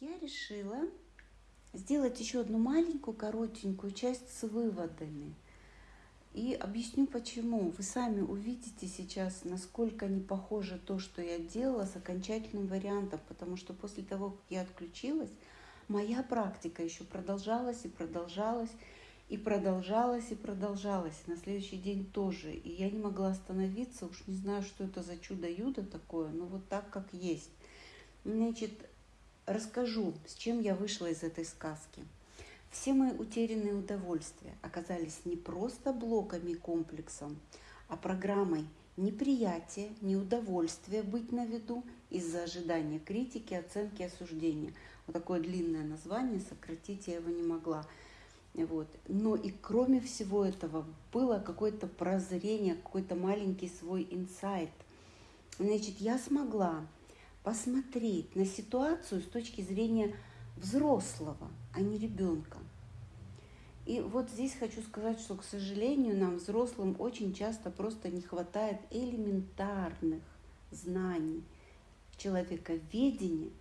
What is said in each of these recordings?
я решила сделать еще одну маленькую, коротенькую часть с выводами. И объясню почему. Вы сами увидите сейчас, насколько не похоже то, что я делала с окончательным вариантом, потому что после того, как я отключилась, моя практика еще продолжалась и продолжалась, и продолжалась, и продолжалась. На следующий день тоже. И я не могла остановиться, уж не знаю, что это за чудо-юдо такое, но вот так, как есть. Значит, расскажу, с чем я вышла из этой сказки. Все мои утерянные удовольствия оказались не просто блоками и комплексом, а программой неприятия, неудовольствия быть на виду из-за ожидания критики, оценки, осуждения. Вот такое длинное название, сократить я его не могла. Вот. Но и кроме всего этого было какое-то прозрение, какой-то маленький свой инсайт. Значит, я смогла посмотреть на ситуацию с точки зрения взрослого, а не ребенка. И вот здесь хочу сказать, что, к сожалению, нам, взрослым, очень часто просто не хватает элементарных знаний человековедения,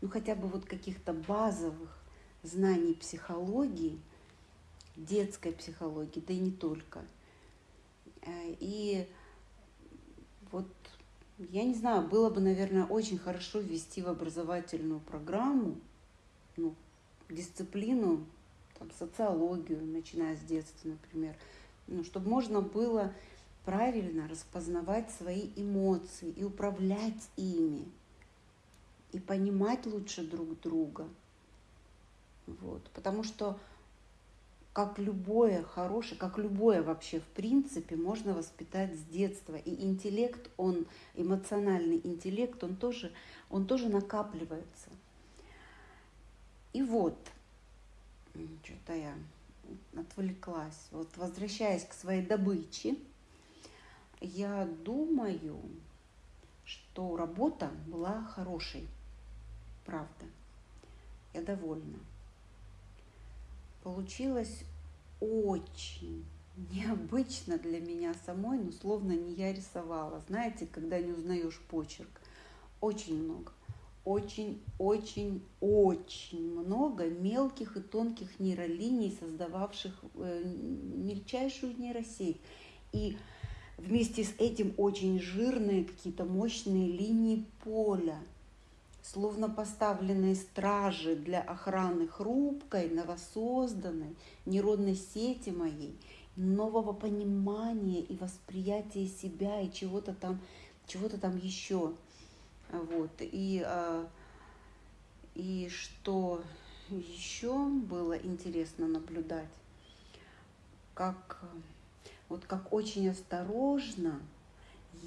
ну хотя бы вот каких-то базовых знаний психологии, детской психологии, да и не только. Э, и я не знаю, было бы, наверное, очень хорошо ввести в образовательную программу ну, дисциплину, там, социологию, начиная с детства, например, ну, чтобы можно было правильно распознавать свои эмоции и управлять ими, и понимать лучше друг друга. Вот. Потому что как любое хорошее, как любое вообще в принципе можно воспитать с детства. И интеллект, он, эмоциональный интеллект, он тоже, он тоже накапливается. И вот, что-то я отвлеклась. Вот возвращаясь к своей добыче, я думаю, что работа была хорошей. Правда. Я довольна получилось очень необычно для меня самой, но словно не я рисовала. Знаете, когда не узнаешь почерк, очень много, очень, очень, очень много мелких и тонких нейролиний, создававших э, мельчайшую нейросеть. И вместе с этим очень жирные какие-то мощные линии поля – словно поставленные стражи для охраны хрупкой, новосозданной нейронной сети моей, нового понимания и восприятия себя и чего-то там, чего-то там еще. Вот. И, а, и что еще было интересно наблюдать, как, вот как очень осторожно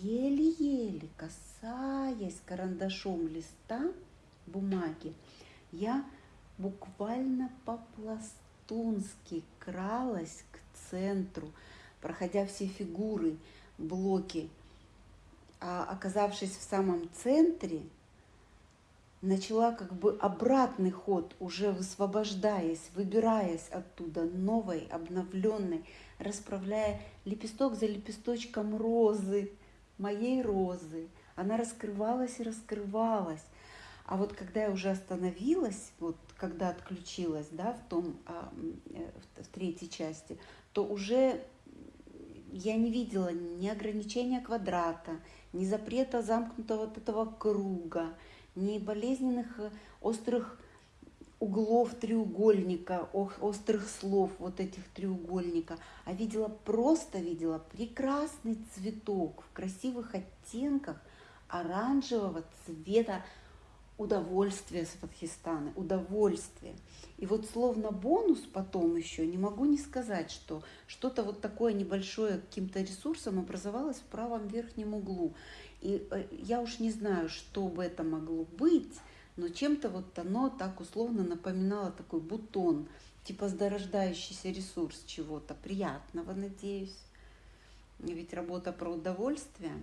еле-еле касаясь карандашом листа бумаги, я буквально по-пластунски кралась к центру, проходя все фигуры, блоки. А оказавшись в самом центре, начала как бы обратный ход, уже высвобождаясь, выбираясь оттуда новой, обновленной, расправляя лепесток за лепесточком розы, моей розы. Она раскрывалась и раскрывалась. А вот когда я уже остановилась, вот когда отключилась, да, в том, а, э, в третьей части, то уже я не видела ни ограничения квадрата, ни запрета замкнутого вот этого круга, ни болезненных э, острых углов треугольника, острых слов вот этих треугольника, а видела, просто видела прекрасный цветок в красивых оттенках оранжевого цвета удовольствия Сватхистаны, удовольствие. И вот словно бонус потом еще, не могу не сказать, что что-то вот такое небольшое каким-то ресурсом образовалось в правом верхнем углу. И э, я уж не знаю, что бы это могло быть, но чем-то вот оно так условно напоминало такой бутон, типа зарождающийся ресурс чего-то приятного, надеюсь. Ведь работа про удовольствие.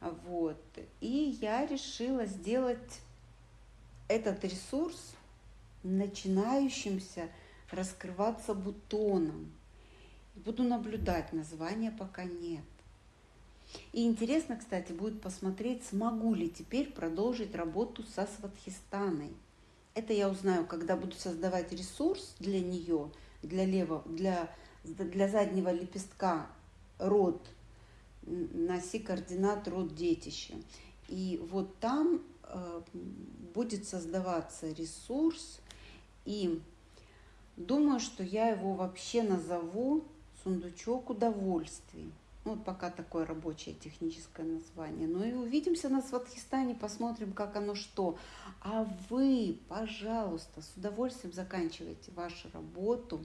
Вот. И я решила сделать этот ресурс начинающимся раскрываться бутоном. Буду наблюдать, названия пока нет. И интересно, кстати, будет посмотреть, смогу ли теперь продолжить работу со Сватхистаной. Это я узнаю, когда буду создавать ресурс для нее, для левого, для, для заднего лепестка род, носи координат род детища. И вот там э, будет создаваться ресурс, и думаю, что я его вообще назову сундучок удовольствий. Ну, вот пока такое рабочее техническое название. Ну и увидимся на Сватхистане, посмотрим, как оно что. А вы, пожалуйста, с удовольствием заканчивайте вашу работу.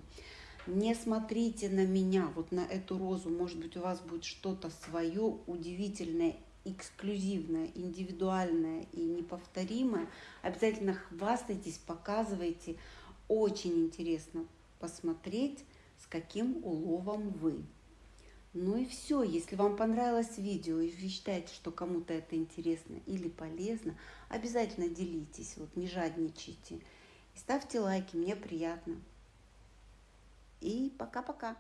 Не смотрите на меня, вот на эту розу. Может быть, у вас будет что-то свое удивительное, эксклюзивное, индивидуальное и неповторимое. Обязательно хвастайтесь, показывайте. Очень интересно посмотреть, с каким уловом вы. Ну и все. Если вам понравилось видео и вы считаете, что кому-то это интересно или полезно, обязательно делитесь, вот не жадничайте. Ставьте лайки, мне приятно. И пока-пока.